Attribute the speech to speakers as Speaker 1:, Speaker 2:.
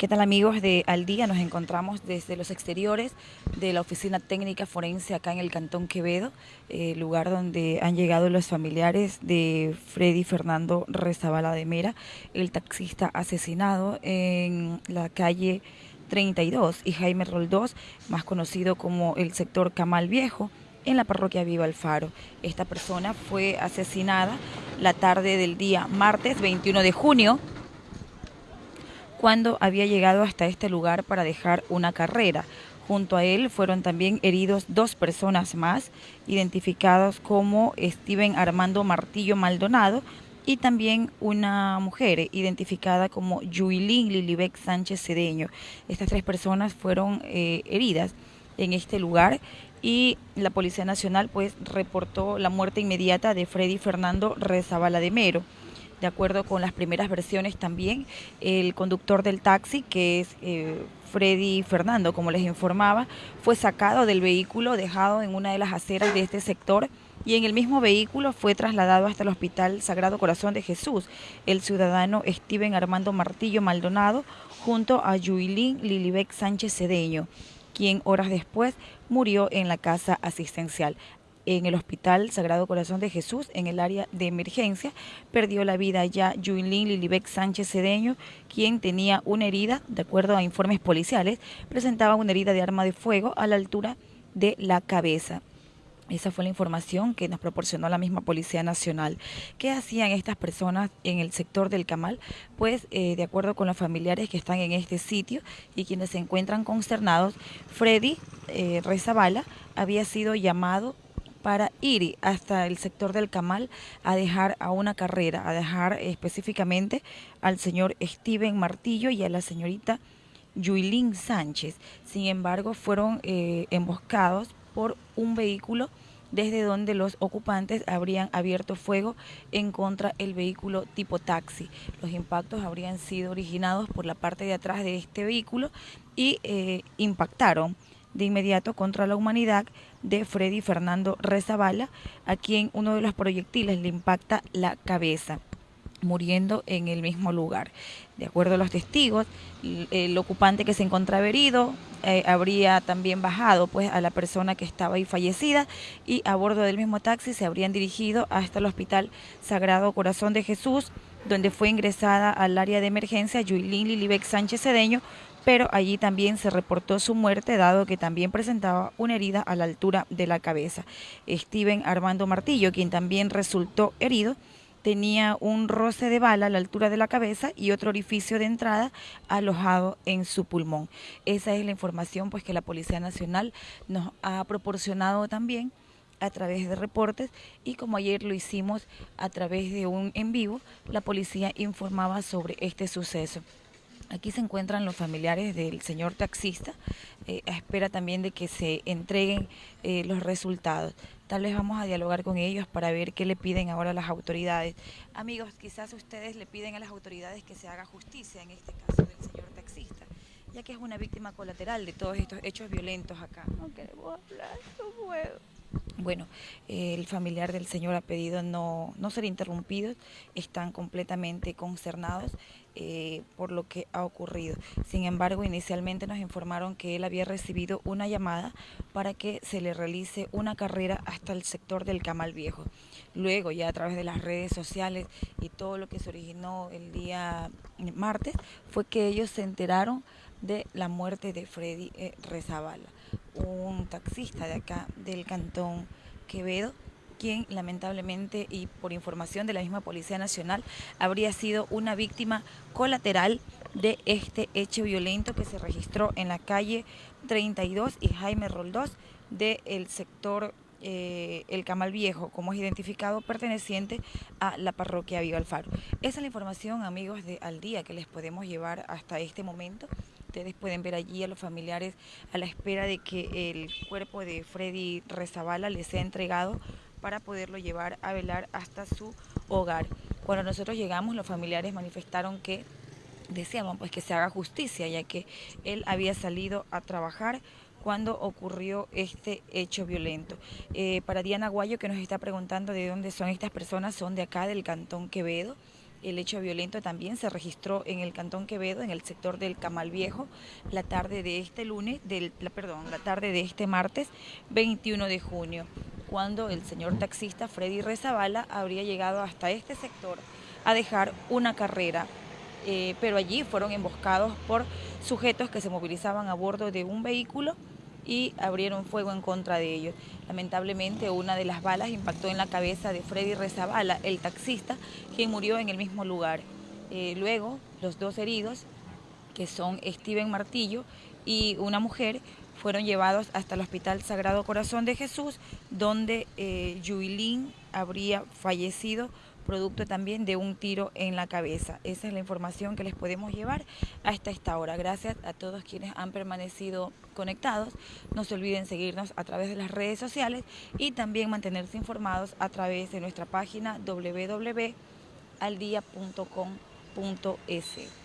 Speaker 1: ¿Qué tal amigos de Al Día? Nos encontramos desde los exteriores de la Oficina Técnica Forense acá en el Cantón Quevedo, eh, lugar donde han llegado los familiares de Freddy Fernando Rezabala de Mera, el taxista asesinado en la calle 32 y Jaime Roldós, más conocido como el sector Camal Viejo, en la parroquia Viva Alfaro. Esta persona fue asesinada la tarde del día martes 21 de junio cuando había llegado hasta este lugar para dejar una carrera. Junto a él fueron también heridos dos personas más, identificados como Steven Armando Martillo Maldonado y también una mujer identificada como Yuilín Lilibec Sánchez Cedeño. Estas tres personas fueron eh, heridas en este lugar y la Policía Nacional pues reportó la muerte inmediata de Freddy Fernando Rezabala de Mero. De acuerdo con las primeras versiones también, el conductor del taxi, que es eh, Freddy Fernando, como les informaba, fue sacado del vehículo, dejado en una de las aceras de este sector y en el mismo vehículo fue trasladado hasta el Hospital Sagrado Corazón de Jesús el ciudadano Steven Armando Martillo Maldonado junto a Yuilín Lilibec Sánchez Cedeño quien horas después murió en la casa asistencial en el Hospital Sagrado Corazón de Jesús, en el área de emergencia. Perdió la vida ya Yuilín Lilibec Sánchez Cedeño, quien tenía una herida, de acuerdo a informes policiales, presentaba una herida de arma de fuego a la altura de la cabeza. Esa fue la información que nos proporcionó la misma Policía Nacional. ¿Qué hacían estas personas en el sector del Camal? Pues, eh, de acuerdo con los familiares que están en este sitio y quienes se encuentran consternados, Freddy eh, Rezabala había sido llamado para ir hasta el sector del Camal a dejar a una carrera, a dejar específicamente al señor Steven Martillo y a la señorita Yuilín Sánchez. Sin embargo, fueron eh, emboscados por un vehículo desde donde los ocupantes habrían abierto fuego en contra del vehículo tipo taxi. Los impactos habrían sido originados por la parte de atrás de este vehículo y eh, impactaron de inmediato contra la humanidad de Freddy Fernando Rezabala, a quien uno de los proyectiles le impacta la cabeza muriendo en el mismo lugar. De acuerdo a los testigos, el ocupante que se encontraba herido eh, habría también bajado pues a la persona que estaba ahí fallecida y a bordo del mismo taxi se habrían dirigido hasta el Hospital Sagrado Corazón de Jesús, donde fue ingresada al área de emergencia Yuilín Lilibec Sánchez Cedeño pero allí también se reportó su muerte dado que también presentaba una herida a la altura de la cabeza. Steven Armando Martillo, quien también resultó herido, tenía un roce de bala a la altura de la cabeza y otro orificio de entrada alojado en su pulmón. Esa es la información pues que la Policía Nacional nos ha proporcionado también a través de reportes y como ayer lo hicimos a través de un en vivo, la policía informaba sobre este suceso. Aquí se encuentran los familiares del señor taxista, eh, a espera también de que se entreguen eh, los resultados. Tal vez vamos a dialogar con ellos para ver qué le piden ahora las autoridades. Amigos, quizás ustedes le piden a las autoridades que se haga justicia en este caso del señor taxista, ya que es una víctima colateral de todos estos hechos violentos acá.
Speaker 2: No queremos hablar, no puedo.
Speaker 1: Bueno, el familiar del señor ha pedido no, no ser interrumpidos, están completamente concernados eh, por lo que ha ocurrido. Sin embargo, inicialmente nos informaron que él había recibido una llamada para que se le realice una carrera hasta el sector del Camal Viejo. Luego, ya a través de las redes sociales y todo lo que se originó el día martes, fue que ellos se enteraron de la muerte de Freddy eh, Rezabala, un taxista de acá del cantón Quevedo, quien lamentablemente y por información de la misma Policía Nacional habría sido una víctima colateral de este hecho violento que se registró en la calle 32 y Jaime Roldós del sector eh, el Camal Viejo, como es identificado, perteneciente a la parroquia Viva Alfaro. Esa es la información, amigos, de Al Día que les podemos llevar hasta este momento. Ustedes pueden ver allí a los familiares a la espera de que el cuerpo de Freddy Rezabala les sea entregado para poderlo llevar a velar hasta su hogar. Cuando nosotros llegamos, los familiares manifestaron que deseaban pues que se haga justicia, ya que él había salido a trabajar cuando ocurrió este hecho violento. Eh, para Diana Guayo, que nos está preguntando de dónde son estas personas, son de acá, del Cantón Quevedo. El hecho violento también se registró en el Cantón Quevedo, en el sector del Camal Viejo, la tarde de este lunes, del, la, perdón, la tarde de este martes 21 de junio, cuando el señor taxista Freddy Rezabala habría llegado hasta este sector a dejar una carrera. Eh, pero allí fueron emboscados por sujetos que se movilizaban a bordo de un vehículo y abrieron fuego en contra de ellos. Lamentablemente una de las balas impactó en la cabeza de Freddy Rezabala, el taxista, quien murió en el mismo lugar. Eh, luego, los dos heridos, que son Steven Martillo y una mujer, fueron llevados hasta el Hospital Sagrado Corazón de Jesús, donde eh, Yuilín habría fallecido producto también de un tiro en la cabeza. Esa es la información que les podemos llevar hasta esta hora. Gracias a todos quienes han permanecido conectados. No se olviden seguirnos a través de las redes sociales y también mantenerse informados a través de nuestra página www.aldia.com.es.